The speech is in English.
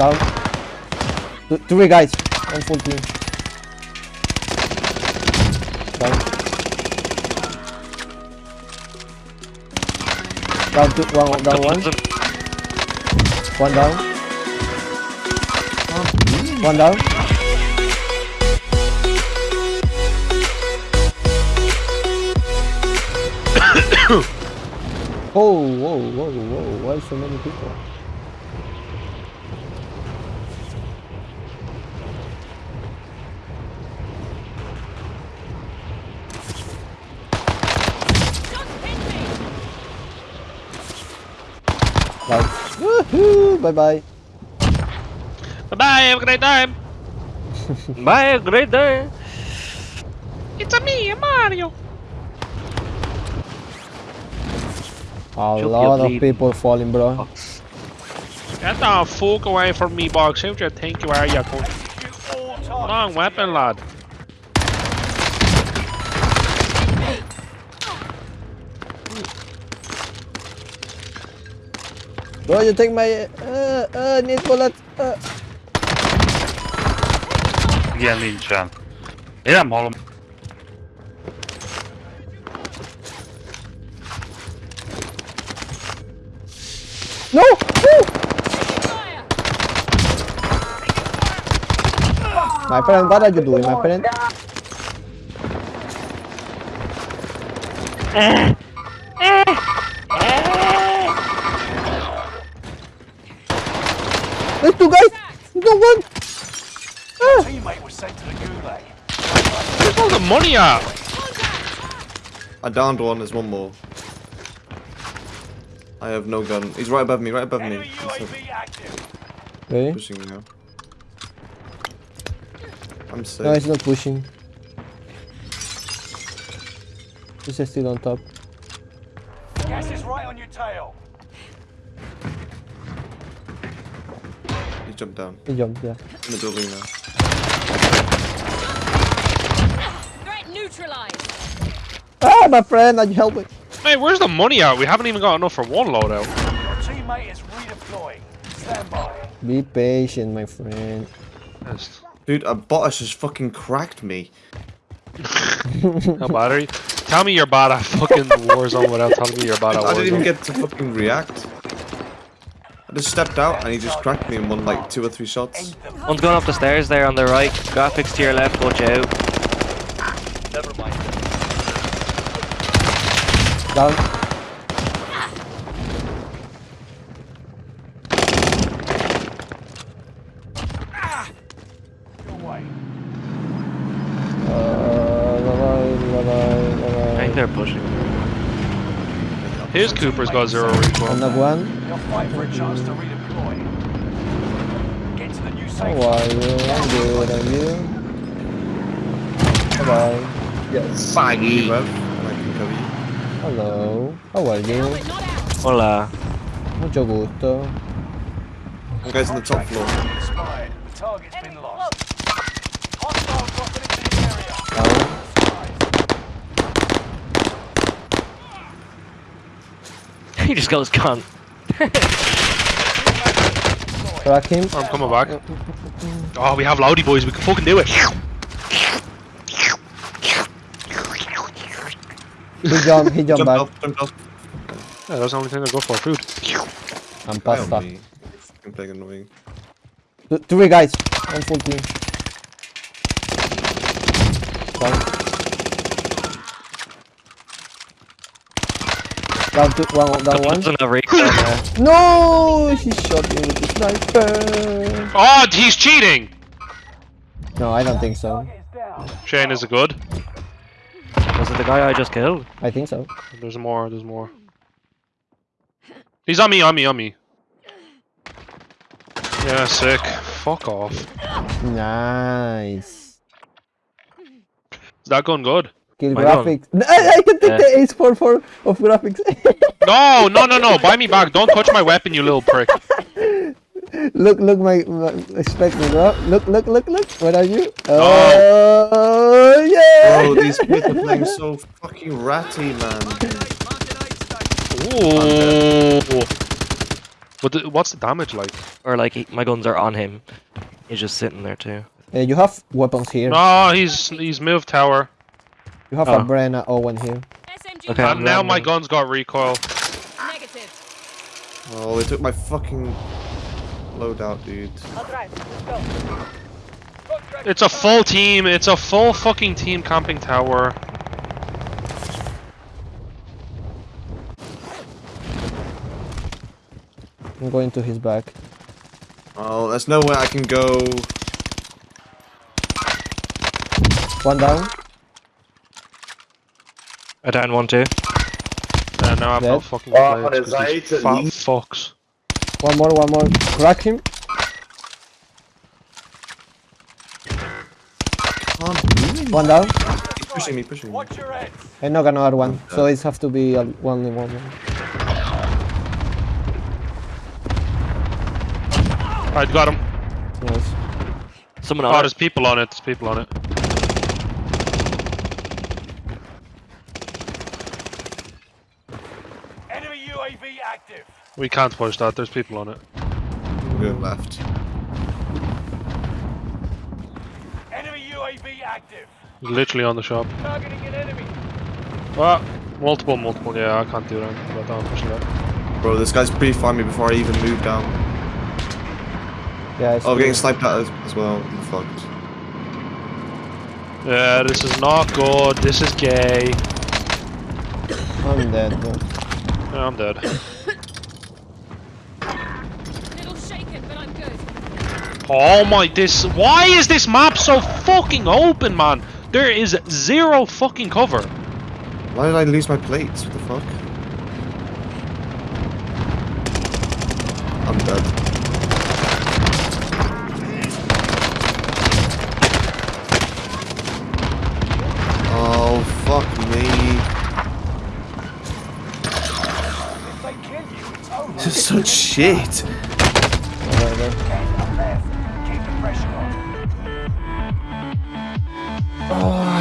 Down. Th three guys. One full team. Down. Down two, one, down one. One down. One down. oh, whoa, whoa, whoa, why so many people? Right. Woohoo! Bye bye. Bye bye, have a great time. Bye, Have a great day. It's a me, Mario. A Should lot of bleed. people falling, bro. Get the fuck away from me, box. Who do you think you are, you cunt? Long weapon, lad. Bro, you take my uh uh need bullet. Uh. Igen, nincsen. Én nem hallom. No! Woo! My friend, what are you doing, my friend? No one! Ah. Teammate was sent to the gulag. Where's all the money at? I downed one, there's one more. I have no gun. He's right above me, right above me. Enemy He's like UAV active. Really? pushing me now. I'm safe. No, he's not pushing. He's still on top. Gas is right on your tail. He jumped down. He jumped, yeah. In the building now. Threat neutralized. Ah, my friend, are help helping? Hey, where's the money at? We haven't even got enough for one loadout. Your teammate is redeploying. Stand by. Be patient, my friend. Yes. Dude, a bot just fucking cracked me. How bad are you? Tell me you're bad at fucking Warzone without telling me you're bad at I didn't even get to fucking react. I just stepped out and he just cracked me in one like two or three shots. One's going up the stairs there on the right. Graphics to your left, watch out. Never mind. Down. Your. Uh, bye bye, bye bye, bye I think they're pushing. His Cooper's got zero recoil. Another one. You'll fight for a chance to redeploy. Get to the new How safe are you? I'm good, and you? Bye bye. Yes. Faggy. You have, and I can cover you. Hello. How are you? Helmet not out. Hola. Mucho gusto. One guy's on the top floor. He just goes cunt. Crack him. I'm coming back. Oh, we have Loudy boys. We can fucking do it. He jumped, he jumped Jumped back. off, jumped off. Yeah, that's the only thing I go for. Food. And Guy on pasta. me. Fucking playing annoying. Th three guys. One full team. Down. Down two, one, down one. Doesn't have recoil there. No, he shot me with the sniper. Oh, he's cheating. No, I don't think so. Target is down. Shane, is it good? Was it the guy I just killed? I think so. There's more. There's more. He's on me. On me. On me. Yeah, sick. Fuck off. Nice. Is that gun good? Kill Why not? graphics. I, I can take Yeah. the ace for four of graphics. No, no, no, no. Buy me back. Don't touch my weapon, you little prick. look, look, my, my expect me, bro. Look, look, look, look. What are you? Oh, yeah. Bro, these kids are playing so fucking ratty, man. Ooh. But the, what's the damage like? Or like he, my guns are on him. He's just sitting there too. Uh, you have weapons here. No, he's he's moved tower. You have Oh. a ah. Brenna Owen here. SMG Okay, And I'm now my running. gun's got recoil. negative. Oh, they took my fucking loadout, dude. Let's go. It's a full team. It's a full fucking team camping tower. I'm going to his back. Oh, there's nowhere I can go. One down. I down one too. And now I've no Dead. fucking Oh, blades 'cause there's fat and- fucks. One more, one more. Crack him. Can't One down. He's pushing me, pushing me. Watch your heads. And knock another one. So it have to be a one in one. one. I got him. Nice. Someone Oh, on there's people on it. There's people on it. Enemy UAV active. We can't push that. There's people on it. Good left. Enemy UAV active. He's literally on the shop. Targeting an enemy. Ah, multiple, multiple. Yeah, I can't do anything about that. Unfortunately. Bro, this guy's pre-fired me before I even moved down. Yeah. It's Oh, getting sniped at as, as well. I'm fucked. Yeah, this is not good. This is gay. I'm dead. Bro. Yeah, I'm dead. Little shaken, but I'm good. Oh my, this. Why is this map so fucking open, man? There is zero fucking cover. Why did I lose my plates? What the fuck? I'm dead. Oh, fuck me. This is such shit. Pressure on. Oh,